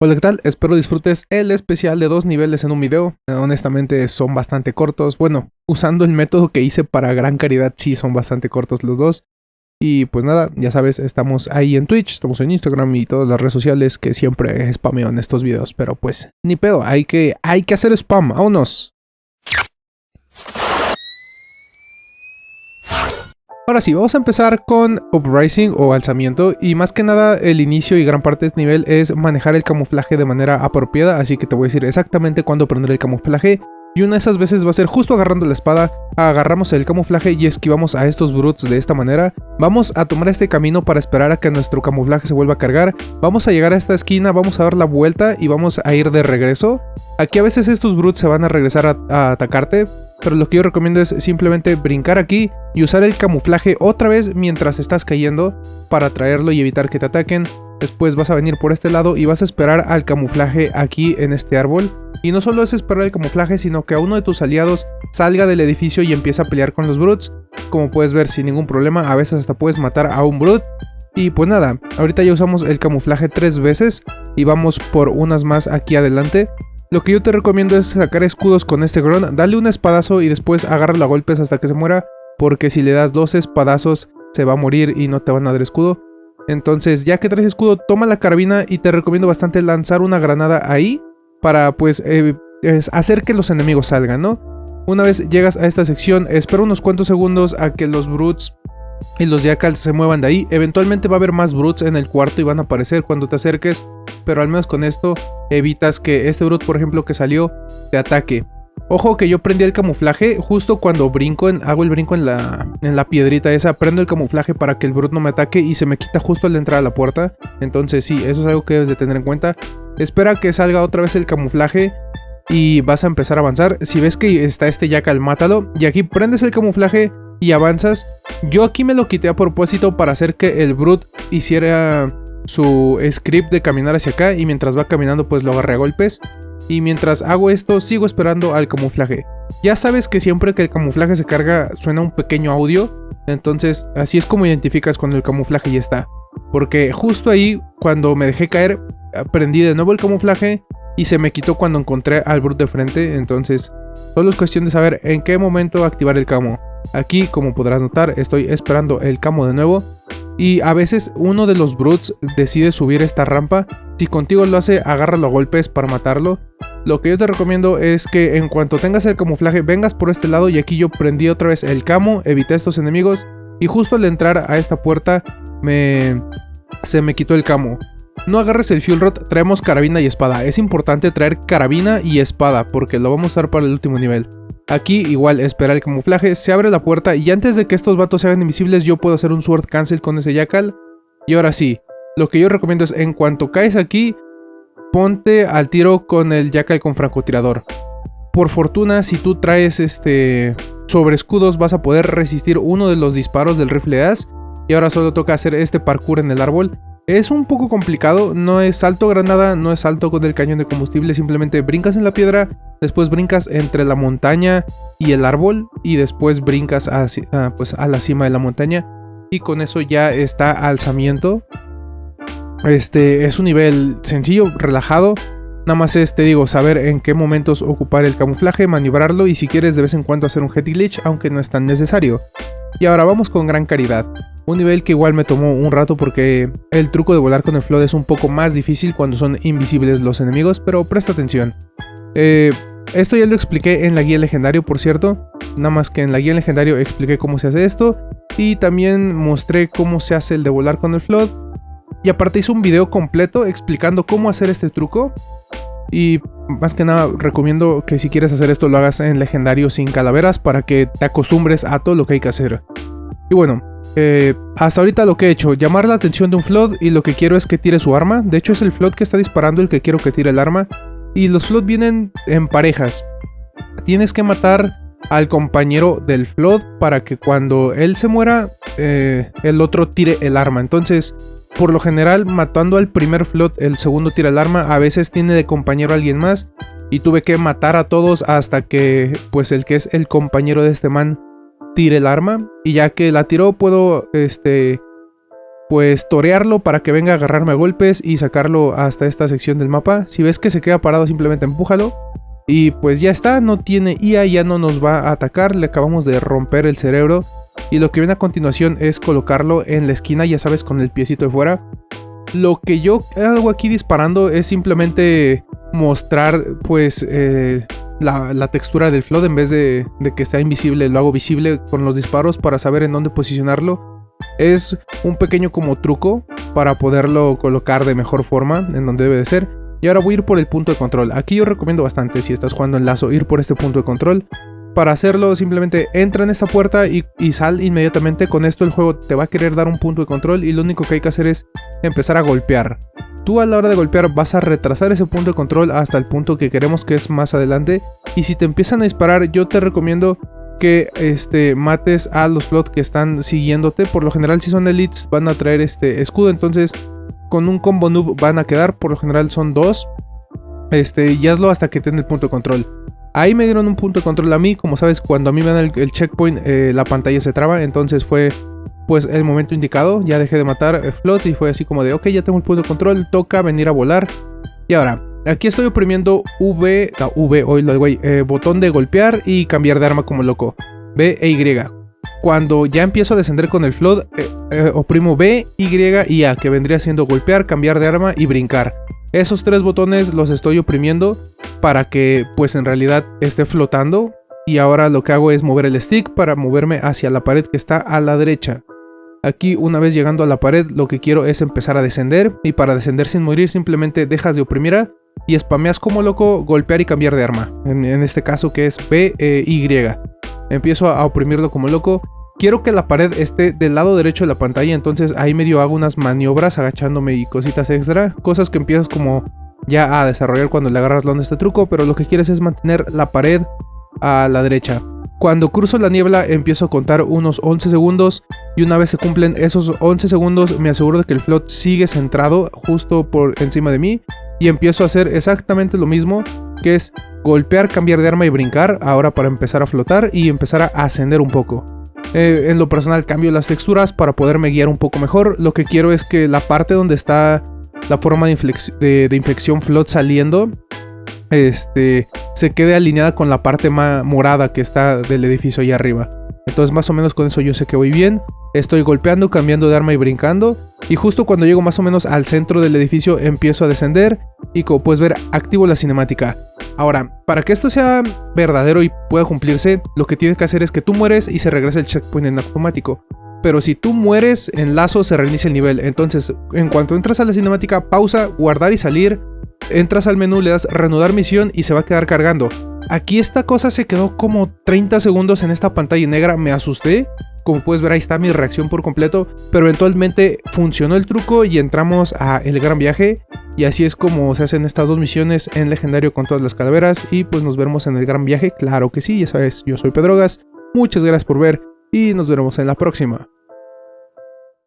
Hola, ¿qué tal? Espero disfrutes el especial de dos niveles en un video. Eh, honestamente son bastante cortos. Bueno, usando el método que hice para gran caridad, sí son bastante cortos los dos. Y pues nada, ya sabes, estamos ahí en Twitch, estamos en Instagram y todas las redes sociales que siempre spameo en estos videos. Pero pues, ni pedo, hay que, hay que hacer spam, vámonos. Ahora sí, vamos a empezar con Uprising o alzamiento y más que nada el inicio y gran parte de este nivel es manejar el camuflaje de manera apropiada, así que te voy a decir exactamente cuándo prender el camuflaje y una de esas veces va a ser justo agarrando la espada, agarramos el camuflaje y esquivamos a estos brutes de esta manera. Vamos a tomar este camino para esperar a que nuestro camuflaje se vuelva a cargar. Vamos a llegar a esta esquina, vamos a dar la vuelta y vamos a ir de regreso. Aquí a veces estos brutes se van a regresar a, a atacarte, pero lo que yo recomiendo es simplemente brincar aquí y usar el camuflaje otra vez mientras estás cayendo para traerlo y evitar que te ataquen. Después vas a venir por este lado y vas a esperar al camuflaje aquí en este árbol. Y no solo es esperar el camuflaje, sino que a uno de tus aliados salga del edificio y empiece a pelear con los brutes. Como puedes ver sin ningún problema, a veces hasta puedes matar a un brute. Y pues nada, ahorita ya usamos el camuflaje tres veces y vamos por unas más aquí adelante. Lo que yo te recomiendo es sacar escudos con este Gron, dale un espadazo y después agárralo a golpes hasta que se muera, porque si le das dos espadazos se va a morir y no te van a dar escudo. Entonces ya que traes escudo, toma la carabina y te recomiendo bastante lanzar una granada ahí para pues eh, hacer que los enemigos salgan, ¿no? Una vez llegas a esta sección, espera unos cuantos segundos a que los brutes y los jackals se muevan de ahí. Eventualmente va a haber más brutes en el cuarto y van a aparecer cuando te acerques, pero al menos con esto evitas que este brute, por ejemplo, que salió, te ataque. Ojo que yo prendí el camuflaje justo cuando brinco, en, hago el brinco en la, en la piedrita esa, prendo el camuflaje para que el brute no me ataque y se me quita justo al entrar a la puerta. Entonces sí, eso es algo que debes de tener en cuenta. Espera que salga otra vez el camuflaje y vas a empezar a avanzar. Si ves que está este jackal, mátalo. Y aquí prendes el camuflaje y avanzas. Yo aquí me lo quité a propósito para hacer que el Brute hiciera su script de caminar hacia acá y mientras va caminando pues lo agarre a golpes. Y mientras hago esto sigo esperando al camuflaje. Ya sabes que siempre que el camuflaje se carga suena un pequeño audio, entonces así es como identificas cuando el camuflaje ya está. Porque justo ahí cuando me dejé caer prendí de nuevo el camuflaje y se me quitó cuando encontré al Brute de frente, entonces solo es cuestión de saber en qué momento activar el camo. Aquí, como podrás notar, estoy esperando el camo de nuevo. Y a veces uno de los brutes decide subir esta rampa. Si contigo lo hace, agárralo a golpes para matarlo. Lo que yo te recomiendo es que en cuanto tengas el camuflaje, vengas por este lado y aquí yo prendí otra vez el camo, evité estos enemigos. Y justo al entrar a esta puerta, me... se me quitó el camo. No agarres el fuel rod, traemos carabina y espada. Es importante traer carabina y espada porque lo vamos a usar para el último nivel. Aquí igual espera el camuflaje, se abre la puerta y antes de que estos vatos se hagan invisibles yo puedo hacer un sword cancel con ese jackal. Y ahora sí, lo que yo recomiendo es en cuanto caes aquí, ponte al tiro con el jackal con francotirador. Por fortuna, si tú traes este sobre escudos vas a poder resistir uno de los disparos del rifle as. Y ahora solo toca hacer este parkour en el árbol. Es un poco complicado, no es salto granada, no es salto con el cañón de combustible, simplemente brincas en la piedra, después brincas entre la montaña y el árbol y después brincas ah, pues a la cima de la montaña y con eso ya está alzamiento. Este es un nivel sencillo, relajado, nada más es, te digo, saber en qué momentos ocupar el camuflaje, maniobrarlo y si quieres de vez en cuando hacer un head glitch, aunque no es tan necesario. Y ahora vamos con gran caridad. Un nivel que igual me tomó un rato porque el truco de volar con el flood es un poco más difícil cuando son invisibles los enemigos, pero presta atención. Eh, esto ya lo expliqué en la guía legendario, por cierto. Nada más que en la guía legendario expliqué cómo se hace esto. Y también mostré cómo se hace el de volar con el flood. Y aparte hice un video completo explicando cómo hacer este truco. Y más que nada recomiendo que si quieres hacer esto lo hagas en legendario sin calaveras para que te acostumbres a todo lo que hay que hacer. Y bueno, eh, hasta ahorita lo que he hecho, llamar la atención de un Flood y lo que quiero es que tire su arma. De hecho es el Flood que está disparando el que quiero que tire el arma. Y los Flood vienen en parejas. Tienes que matar al compañero del Flood para que cuando él se muera, eh, el otro tire el arma. Entonces, por lo general, matando al primer Flood, el segundo tira el arma. A veces tiene de compañero a alguien más. Y tuve que matar a todos hasta que, pues el que es el compañero de este man tire el arma y ya que la tiró puedo este pues torearlo para que venga a agarrarme a golpes y sacarlo hasta esta sección del mapa. Si ves que se queda parado simplemente empújalo. Y pues ya está, no tiene IA, ya no nos va a atacar, le acabamos de romper el cerebro. Y lo que viene a continuación es colocarlo en la esquina, ya sabes, con el piecito de fuera. Lo que yo hago aquí disparando es simplemente mostrar pues eh, la, textura del flood en vez de, que esté invisible, lo hago visible con los disparos para saber en dónde posicionarlo es un pequeño como truco para poderlo colocar de mejor forma en donde debe de ser. Y ahora voy a ir por el punto de control. Aquí yo recomiendo bastante si estás jugando en lazo ir por este punto de control. Para hacerlo simplemente entra en esta puerta y, sal inmediatamente. Con esto el juego te va a querer dar un punto de control y lo único que hay que hacer es empezar a golpear. Tú a la hora de golpear vas a retrasar ese punto de control hasta el punto que queremos que es más adelante. Y si te empiezan a disparar yo te recomiendo que este, mates a los flots que están siguiéndote. Por lo general, si son elites, van a traer este escudo. Entonces, con un combo noob van a quedar. Por lo general, son dos. Este, y hazlo hasta que tenga el punto de control. Ahí me dieron un punto de control a mí. Como sabes, cuando a mí me dan el, checkpoint, eh, la pantalla se traba. Entonces fue pues el momento indicado. Ya dejé de matar eh, y fue así como de, ok, ya tengo el punto de control. Toca venir a volar. Y ahora, Aquí estoy oprimiendo V, no, V, oílo, güey, eh, botón de golpear y cambiar de arma como loco. B e Y. Cuando ya empiezo a descender con el flood, eh, eh, oprimo B, Y y A, que vendría siendo golpear, cambiar de arma y brincar. Esos tres botones los estoy oprimiendo para que pues en realidad esté flotando. Y ahora lo que hago es mover el stick para moverme hacia la pared que está a la derecha. Aquí una vez llegando a la pared lo que quiero es empezar a descender y para descender sin morir simplemente dejas de oprimir A y spameas como loco golpear y cambiar de arma. En, este caso que es B, e, Y. Empiezo a, oprimirlo como loco. Quiero que la pared esté del lado derecho de la pantalla, entonces ahí medio hago unas maniobras agachándome y cositas extra. Cosas que empiezas como ya a desarrollar cuando le agarras onda este truco, pero lo que quieres es mantener la pared a la derecha. Cuando cruzo la niebla empiezo a contar unos 11 segundos y una vez se cumplen esos 11 segundos me aseguro de que el float sigue centrado justo por encima de mí y empiezo a hacer exactamente lo mismo, que es golpear, cambiar de arma y brincar, ahora para empezar a flotar y empezar a ascender un poco. Eh, en lo personal cambio las texturas para poderme guiar un poco mejor, lo que quiero es que la parte donde está la forma de, inflexión float saliendo, este, se quede alineada con la parte más morada que está del edificio ahí arriba. Entonces más o menos con eso yo sé que voy bien. Estoy golpeando, cambiando de arma y brincando. Y justo cuando llego más o menos al centro del edificio empiezo a descender. Y como puedes ver, activo la cinemática. Ahora, para que esto sea verdadero y pueda cumplirse, lo que tienes que hacer es que tú mueres y se regresa el checkpoint en automático. Pero si tú mueres en lazo se reinicia el nivel. Entonces, en cuanto entras a la cinemática, pausa, guardar y salir. Entras al menú, le das reanudar misión y se va a quedar cargando. Aquí esta cosa se quedó como 30 segundos en esta pantalla negra, me asusté. Como puedes ver ahí está mi reacción por completo, pero eventualmente funcionó el truco y entramos a el gran viaje. Y así es como se hacen estas dos misiones en legendario con todas las calaveras y pues nos vemos en el gran viaje, claro que sí, ya sabes, yo soy Pedrogas, muchas gracias por ver y nos veremos en la próxima.